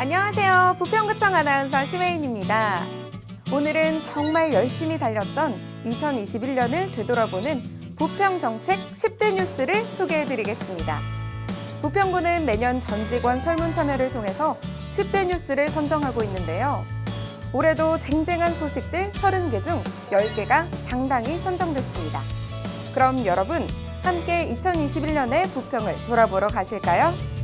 안녕하세요. 부평구청 아나운서 심혜인입니다. 오늘은 정말 열심히 달렸던 2021년을 되돌아보는 부평 정책 10대 뉴스를 소개해드리겠습니다. 부평구는 매년 전 직원 설문 참여를 통해서 10대 뉴스를 선정하고 있는데요. 올해도 쟁쟁한 소식들 30개 중 10개가 당당히 선정됐습니다. 그럼 여러분 함께 2021년의 부평을 돌아보러 가실까요?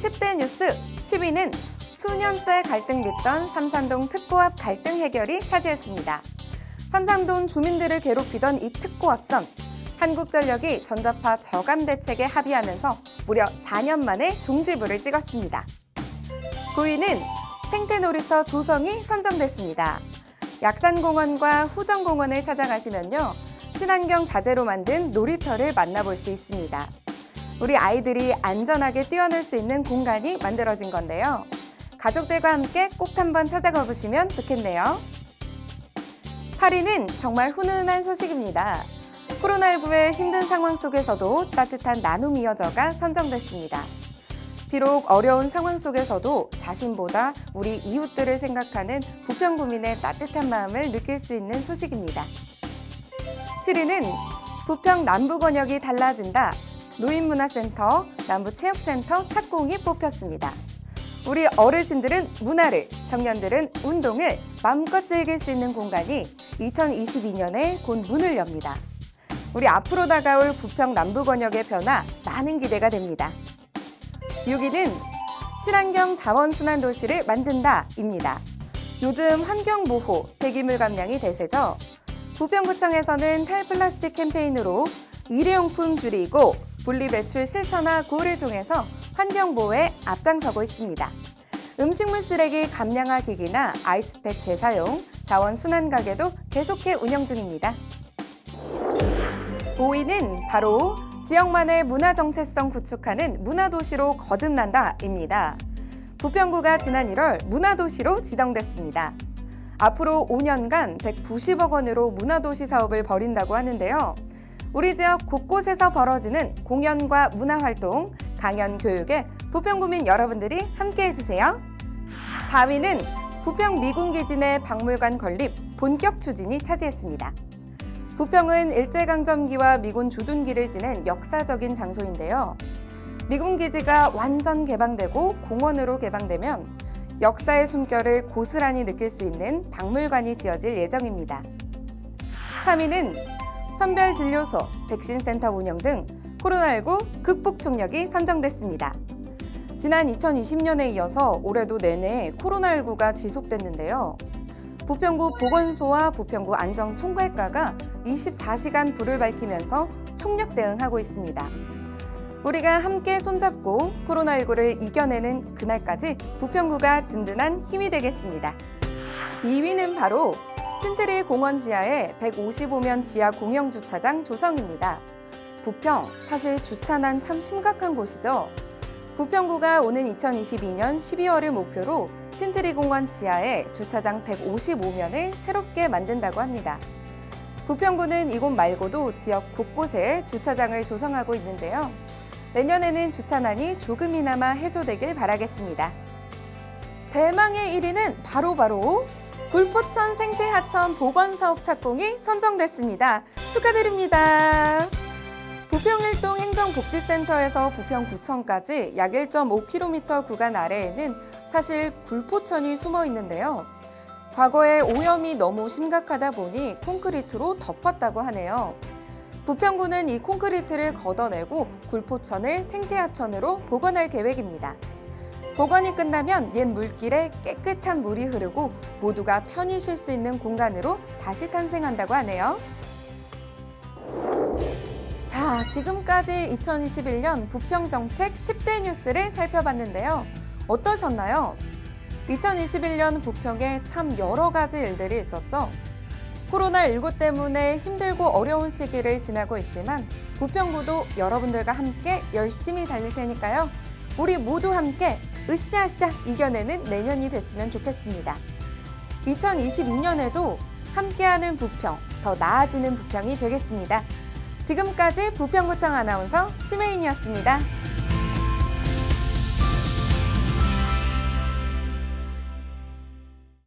10대 뉴스 10위는 수년째 갈등 빚던 삼산동 특고 앞 갈등 해결이 차지했습니다. 삼산동 주민들을 괴롭히던 이 특고 앞선 한국전력이 전자파 저감 대책에 합의하면서 무려 4년 만에 종지부를 찍었습니다. 9위는 생태놀이터 조성이 선정됐습니다. 약산공원과 후정공원을 찾아가시면요. 친환경 자재로 만든 놀이터를 만나볼 수 있습니다. 우리 아이들이 안전하게 뛰어놀 수 있는 공간이 만들어진 건데요. 가족들과 함께 꼭 한번 찾아가 보시면 좋겠네요. 8위는 정말 훈훈한 소식입니다. 코로나19의 힘든 상황 속에서도 따뜻한 나눔 이어져가 선정됐습니다. 비록 어려운 상황 속에서도 자신보다 우리 이웃들을 생각하는 부평구민의 따뜻한 마음을 느낄 수 있는 소식입니다. 7위는 부평 남부권역이 달라진다. 노인문화센터, 남부체육센터 착공이 뽑혔습니다. 우리 어르신들은 문화를, 청년들은 운동을 마음껏 즐길 수 있는 공간이 2022년에 곧 문을 엽니다. 우리 앞으로 다가올 부평 남부권역의 변화 많은 기대가 됩니다. 6위는 친환경 자원순환 도시를 만든다입니다. 요즘 환경보호, 폐기물 감량이 대세죠. 부평구청에서는 탈플라스틱 캠페인으로 일회용품 줄이고 분리배출 실천화 구호를 통해서 환경보호에 앞장서고 있습니다. 음식물 쓰레기 감량화 기기나 아이스팩 재사용, 자원 순환 가게도 계속해 운영 중입니다. 5위는 바로 지역만의 문화 정체성 구축하는 문화도시로 거듭난다입니다. 부평구가 지난 1월 문화도시로 지정됐습니다. 앞으로 5년간 190억 원으로 문화도시 사업을 벌인다고 하는데요. 우리 지역 곳곳에서 벌어지는 공연과 문화활동, 강연 교육에 부평구민 여러분들이 함께 해 주세요. 4위는 부평 미군기지 내 박물관 건립 본격 추진이 차지했습니다. 부평은 일제강점기와 미군 주둔기를 지낸 역사적인 장소인데요. 미군 기지가 완전 개방되고 공원으로 개방되면 역사의 숨결을 고스란히 느낄 수 있는 박물관이 지어질 예정입니다. 3위는 선별진료소, 백신센터 운영 등 코로나19 극복 총력이 선정됐습니다. 지난 2020년에 이어서 올해도 내내 코로나19가 지속됐는데요. 부평구 보건소와 부평구 안정총괄과가 24시간 불을 밝히면서 총력 대응하고 있습니다. 우리가 함께 손잡고 코로나19를 이겨내는 그날까지 부평구가 든든한 힘이 되겠습니다. 2위는 바로 신트리 공원 지하의 155면 지하 공영 주차장 조성입니다. 부평, 사실 주차난 참 심각한 곳이죠. 부평구가 오는 2022년 12월을 목표로 신트리 공원 지하에 주차장 155면을 새롭게 만든다고 합니다. 부평구는 이곳 말고도 지역 곳곳에 주차장을 조성하고 있는데요. 내년에는 주차난이 조금이나마 해소되길 바라겠습니다. 대망의 1위는 바로바로 불포천 생태하천 보건사업 착공이 선정됐습니다. 축하드립니다. 부평일동 행정복지센터에서 부평구청까지 약 1.5km 구간 아래에는 사실 굴포천이 숨어 있는데요. 과거에 오염이 너무 심각하다 보니 콘크리트로 덮었다고 하네요. 부평구는 이 콘크리트를 걷어내고 굴포천을 생태하천으로 복원할 계획입니다. 복원이 끝나면 옛 물길에 깨끗한 물이 흐르고 모두가 편히 쉴 수 있는 공간으로 다시 탄생한다고 하네요. 자, 지금까지 2021년 부평정책 10대 뉴스를 살펴봤는데요. 어떠셨나요? 2021년 부평에 참 여러 가지 일들이 있었죠. 코로나19 때문에 힘들고 어려운 시기를 지나고 있지만 부평구도 여러분들과 함께 열심히 달릴 테니까요. 우리 모두 함께 으쌰으쌰 이겨내는 내년이 됐으면 좋겠습니다. 2022년에도 함께하는 부평, 더 나아지는 부평이 되겠습니다. 지금까지 부평구청 아나운서 심혜인이었습니다.